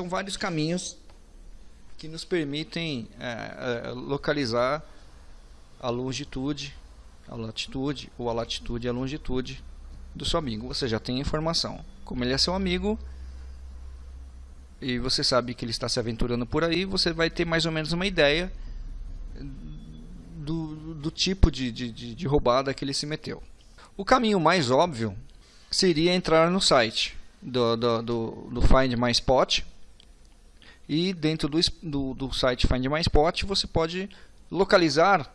São vários caminhos que nos permitem é, é, localizar a longitude, a latitude ou a latitude e a longitude do seu amigo. Você já tem a informação. Como ele é seu amigo e você sabe que ele está se aventurando por aí, você vai ter mais ou menos uma ideia do, do tipo de, de, de roubada que ele se meteu. O caminho mais óbvio seria entrar no site do, do, do, do Find My Spot e dentro do, do, do site Find My Spot você pode localizar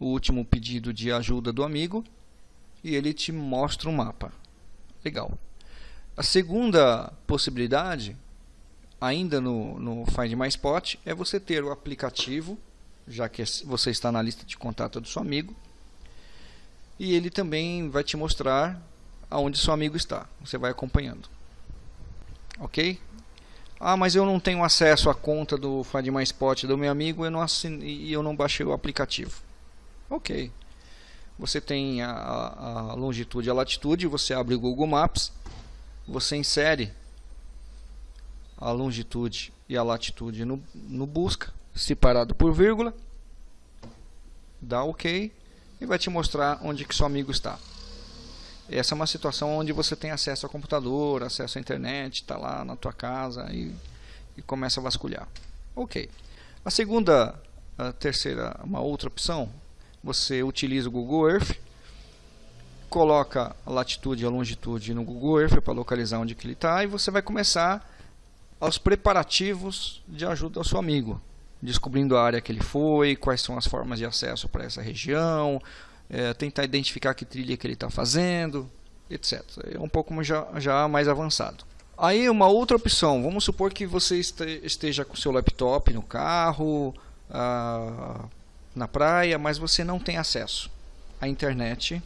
o último pedido de ajuda do amigo e ele te mostra um mapa. Legal. A segunda possibilidade, ainda no, no Find My Spot, é você ter o aplicativo, já que você está na lista de contato do seu amigo, e ele também vai te mostrar aonde seu amigo está. Você vai acompanhando. Ok? Ah, mas eu não tenho acesso à conta do My Spot do meu amigo eu não e eu não baixei o aplicativo. Ok. Você tem a, a longitude e a latitude, você abre o Google Maps, você insere a longitude e a latitude no, no busca, separado por vírgula, dá OK e vai te mostrar onde que seu amigo está. Essa é uma situação onde você tem acesso ao computador, acesso à internet, está lá na tua casa e, e, começa a vasculhar. Ok. A segunda, a terceira, uma outra opção, você utiliza o Google Earth, coloca a latitude e a longitude no Google Earth para localizar onde que ele está e você vai começar os preparativos de ajuda ao seu amigo, descobrindo a área que ele foi, quais são as formas de acesso para essa região, é, tentar identificar que trilha que ele está fazendo, etc. É um pouco já, já mais avançado. Aí uma outra opção, vamos supor que você esteja com seu laptop no carro, ah, na praia, mas você não tem acesso à internet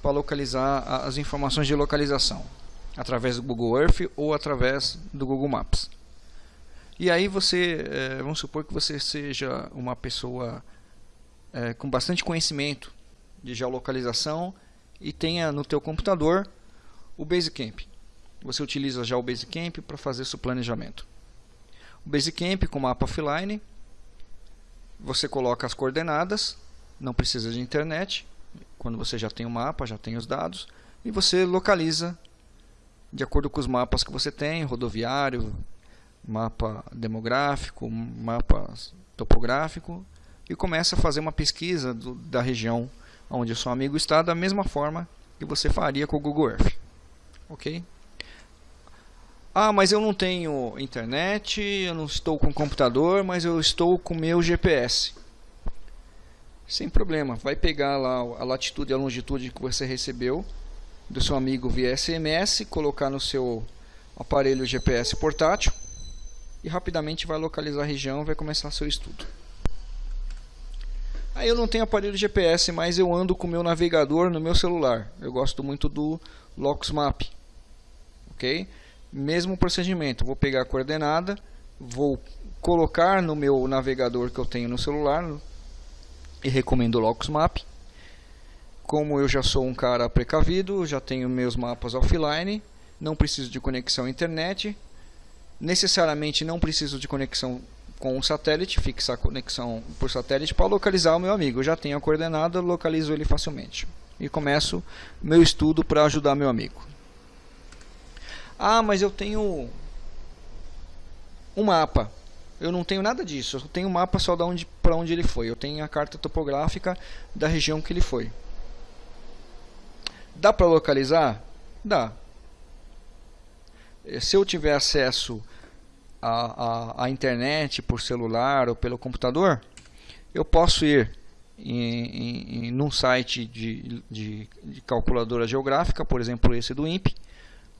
para localizar as informações de localização através do Google Earth ou através do Google Maps. E aí você, é, vamos supor que você seja uma pessoa é, com bastante conhecimento de geolocalização e tenha no teu computador o Basecamp. Você utiliza já o Basecamp para fazer seu planejamento. O Basecamp com mapa offline, você coloca as coordenadas, não precisa de internet, quando você já tem o mapa, já tem os dados, e você localiza de acordo com os mapas que você tem, rodoviário, mapa demográfico, mapa topográfico, e começa a fazer uma pesquisa do, da região onde o seu amigo está da mesma forma que você faria com o Google Earth. Ok? Ah, mas eu não tenho internet, eu não estou com computador, mas eu estou com meu GPS. Sem problema, vai pegar lá a latitude e a longitude que você recebeu do seu amigo via SMS, colocar no seu aparelho GPS portátil e rapidamente vai localizar a região e vai começar seu estudo. Aí eu não tenho aparelho GPS, mas eu ando com o meu navegador no meu celular. Eu gosto muito do Map, ok? Mesmo procedimento, vou pegar a coordenada, vou colocar no meu navegador que eu tenho no celular e recomendo o Map. Como eu já sou um cara precavido, já tenho meus mapas offline, não preciso de conexão à internet, necessariamente não preciso de conexão com o satélite, fixar a conexão por satélite para localizar o meu amigo. Eu já tenho a coordenada, localizo ele facilmente. E começo meu estudo para ajudar meu amigo. Ah, mas eu tenho um mapa. Eu não tenho nada disso. Eu tenho um mapa só onde, para onde ele foi. Eu tenho a carta topográfica da região que ele foi. Dá para localizar? Dá. Se eu tiver acesso a, a, a, internet por celular ou pelo computador, eu posso ir em, em, num site de, de, de, calculadora geográfica, por exemplo esse do INPE,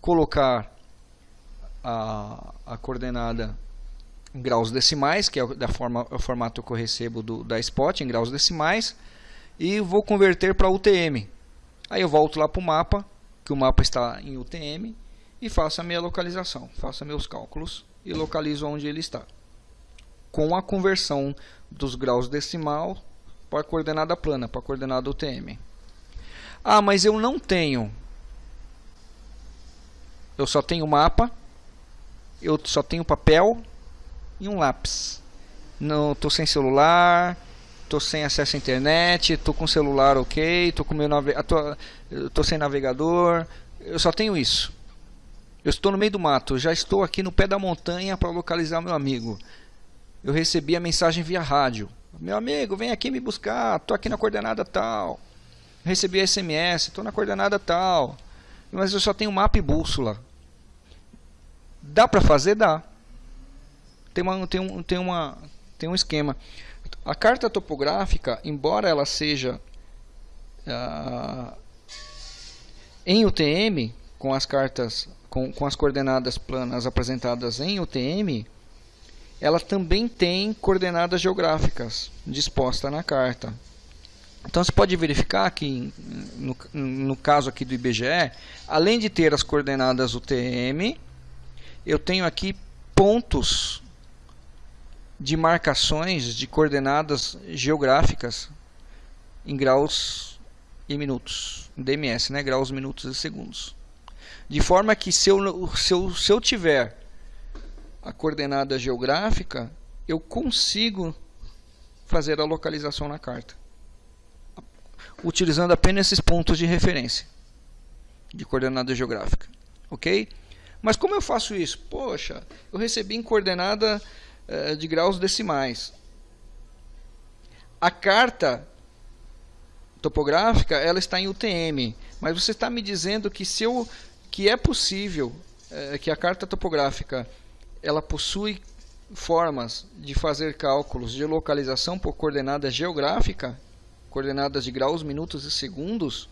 colocar a, a coordenada em graus decimais, que é da forma, o formato que eu recebo do, da Spot, em graus decimais, e vou converter para UTM. Aí eu volto lá para o mapa, que o mapa está em UTM, e faço a minha localização, faço meus cálculos e localizo onde ele está. Com a conversão dos graus decimal para a coordenada plana, para a coordenada UTM. Ah, mas eu não tenho. Eu só tenho mapa eu só tenho papel e um lápis. Não estou sem celular, estou sem acesso à internet, estou com celular ok, estou com meu nave... tô, tô sem navegador, eu só tenho isso. Eu estou no meio do mato, já estou aqui no pé da montanha para localizar meu amigo. Eu recebi a mensagem via rádio. Meu amigo, vem aqui me buscar, estou aqui na coordenada tal. Recebi SMS, estou na coordenada tal. Mas eu só tenho mapa e bússola. Dá para fazer? Dá. Tem, uma, tem, um, tem, uma, tem um esquema. A carta topográfica, embora ela seja uh, em UTM, com as cartas, com, com as coordenadas planas apresentadas em UTM, ela também tem coordenadas geográficas dispostas na carta. Então você pode verificar que no, no caso aqui do IBGE, além de ter as coordenadas UTM, eu tenho aqui pontos de marcações de coordenadas geográficas em graus e minutos, DMS, né? graus, minutos e segundos. De forma que se eu, se eu, se eu tiver a coordenada geográfica, eu consigo fazer a localização na carta. Utilizando apenas esses pontos de referência de coordenada geográfica. Ok? Mas como eu faço isso? Poxa, eu recebi em coordenada eh, de graus decimais. A carta topográfica ela está em UTM, mas você está me dizendo que se eu que é possível é, que a carta topográfica ela possui formas de fazer cálculos de localização por coordenada geográfica, coordenadas de graus, minutos e segundos.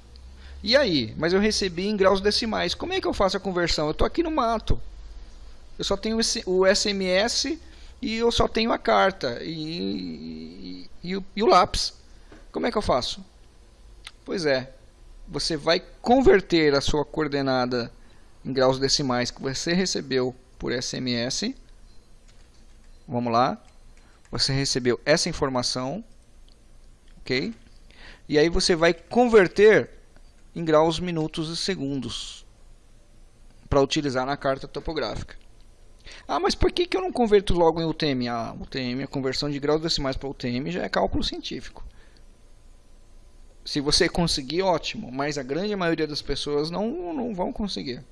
E aí? Mas eu recebi em graus decimais. Como é que eu faço a conversão? Eu estou aqui no mato. Eu só tenho o SMS e eu só tenho a carta e, e, e, o, e o lápis. Como é que eu faço? Pois é, você vai converter a sua coordenada em graus decimais que você recebeu por SMS. Vamos lá. Você recebeu essa informação, ok? E aí você vai converter em graus, minutos e segundos para utilizar na carta topográfica. Ah, mas por que, que eu não converto logo em UTM? Ah, UTM, a conversão de graus decimais para UTM já é cálculo científico. Se você conseguir, ótimo, mas a grande maioria das pessoas não, não vão conseguir.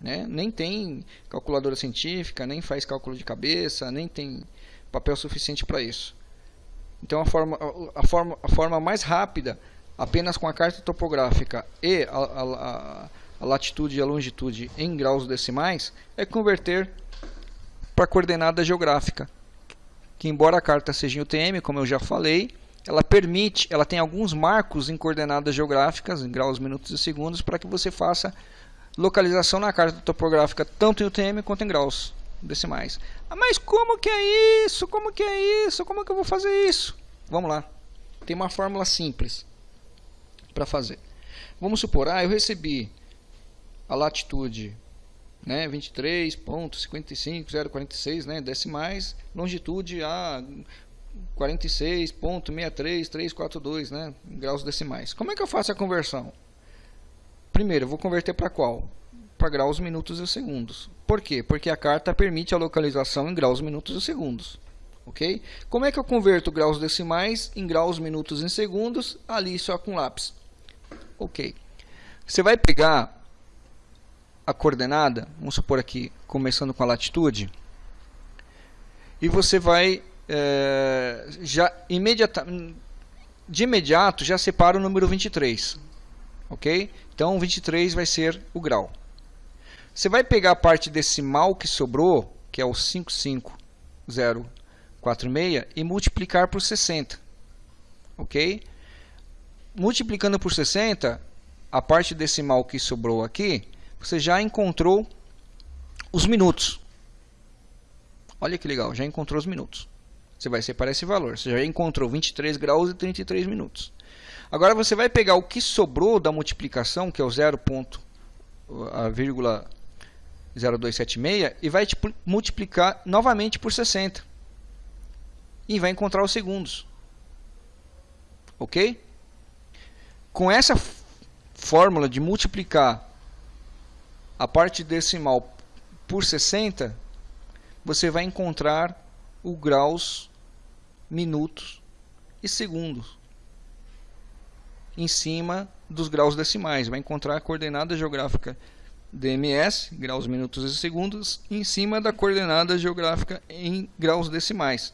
Né? Nem tem calculadora científica, nem faz cálculo de cabeça, nem tem papel suficiente para isso. Então a forma, a, forma, a forma mais rápida, apenas com a carta topográfica e a, a, a latitude e a longitude em graus decimais, é converter para coordenada geográfica. Que embora a carta seja em UTM, como eu já falei, ela permite, ela tem alguns marcos em coordenadas geográficas, em graus, minutos e segundos, para que você faça localização na carta topográfica, tanto em UTM quanto em graus decimais. Ah, mas como que é isso? Como que é isso? Como que eu vou fazer isso? Vamos lá. Tem uma fórmula simples para fazer. Vamos supor, ah, eu recebi a latitude né, 23.55046, né, decimais, longitude a 46.63342, né, graus decimais. Como é que eu faço a conversão? Primeiro, eu vou converter para qual? Para graus, minutos e segundos. Por quê? Porque a carta permite a localização em graus, minutos e segundos. Ok? Como é que eu converto graus decimais em graus, minutos e segundos? Ali só com lápis. Ok. Você vai pegar a coordenada, vamos supor aqui, começando com a latitude, e você vai é, já imediata, de imediato já separa o número 23, ok? Então 23 vai ser o grau. Você vai pegar a parte decimal que sobrou, que é o 55046, e multiplicar por 60, ok? Multiplicando por 60, a parte decimal que sobrou aqui, você já encontrou os minutos. Olha que legal, já encontrou os minutos. Você vai separar esse valor. Você já encontrou 23 graus e 33 minutos. Agora você vai pegar o que sobrou da multiplicação, que é o 0.0276, e vai multiplicar novamente por 60. E vai encontrar os segundos. Ok? Com essa fórmula de multiplicar a parte decimal por 60, você vai encontrar o graus, minutos e segundos em cima dos graus decimais. Vai encontrar a coordenada geográfica DMS, graus, minutos e segundos, em cima da coordenada geográfica em graus decimais.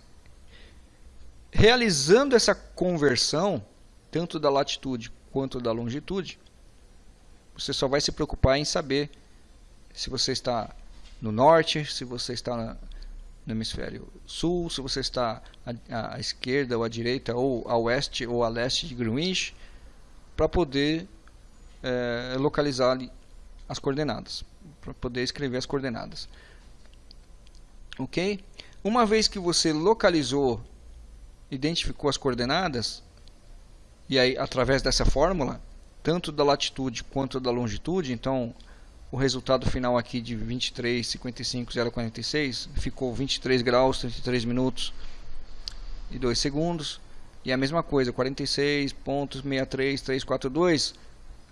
Realizando essa conversão, tanto da latitude quanto da longitude, você só vai se preocupar em saber se você está no norte, se você está no hemisfério sul, se você está à, à esquerda ou à direita, ou a oeste ou a leste de Greenwich, para poder é, localizar ali as coordenadas, para poder escrever as coordenadas. Ok? Uma vez que você localizou identificou as coordenadas, e aí através dessa fórmula, tanto da latitude quanto da longitude, então o resultado final aqui de 23,55,046 ficou 23 graus, 33 minutos e 2 segundos. E a mesma coisa, 46.63342,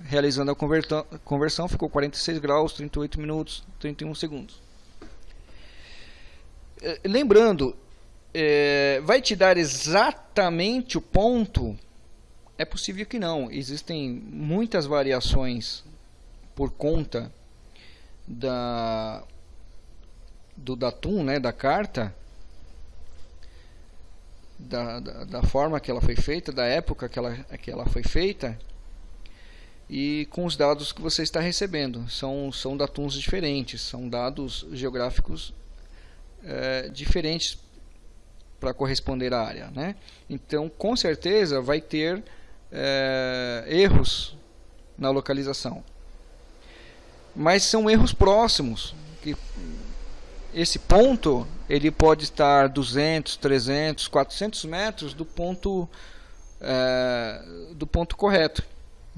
realizando a conversão, ficou 46 graus, 38 minutos, 31 segundos. Eh, lembrando, é, vai te dar exatamente o ponto? É possível que não. Existem muitas variações por conta da do datum, né, da carta, da, da, da, forma que ela foi feita, da época que ela, que ela foi feita e com os dados que você está recebendo. São, são datums diferentes, são dados geográficos é, diferentes para corresponder à área. Né? Então, com certeza, vai ter é, erros na localização. Mas são erros próximos. Que esse ponto ele pode estar 200, 300, 400 metros do ponto, é, do ponto correto.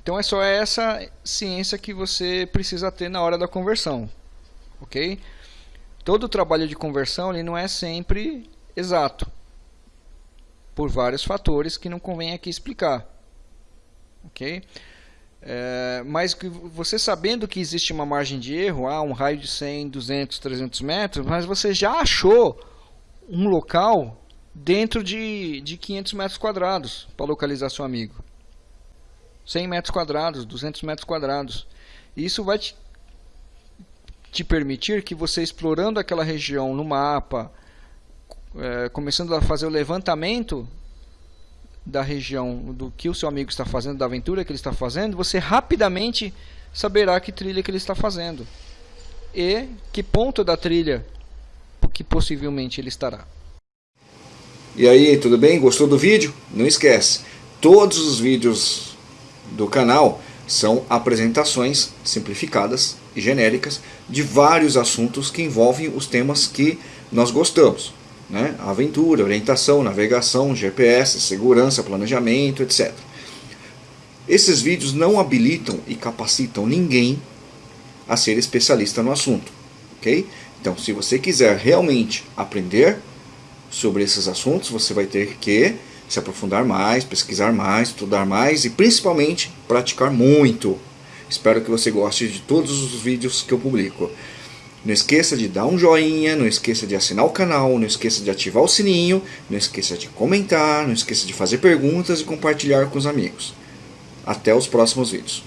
Então é só essa ciência que você precisa ter na hora da conversão. ok? Todo o trabalho de conversão ele não é sempre exato, por vários fatores que não convém aqui explicar. Ok? É, mas você sabendo que existe uma margem de erro, ah, um raio de 100, 200, 300 metros, mas você já achou um local dentro de, de 500 metros quadrados para localizar seu amigo. 100 metros quadrados, 200 metros quadrados. Isso vai te, te permitir que você explorando aquela região no mapa, é, começando a fazer o levantamento da região do que o seu amigo está fazendo, da aventura que ele está fazendo, você rapidamente saberá que trilha que ele está fazendo e que ponto da trilha que possivelmente ele estará. E aí, tudo bem? Gostou do vídeo? Não esquece, todos os vídeos do canal são apresentações simplificadas e genéricas de vários assuntos que envolvem os temas que nós gostamos né? aventura, orientação, navegação, GPS, segurança, planejamento, etc. Esses vídeos não habilitam e capacitam ninguém a ser especialista no assunto, ok? Então, se você quiser realmente aprender sobre esses assuntos, você vai ter que se aprofundar mais, pesquisar mais, estudar mais e principalmente praticar muito. Espero que você goste de todos os vídeos que eu publico. Não esqueça de dar um joinha, não esqueça de assinar o canal, não esqueça de ativar o sininho, não esqueça de comentar, não esqueça de fazer perguntas e compartilhar com os amigos. Até os próximos vídeos.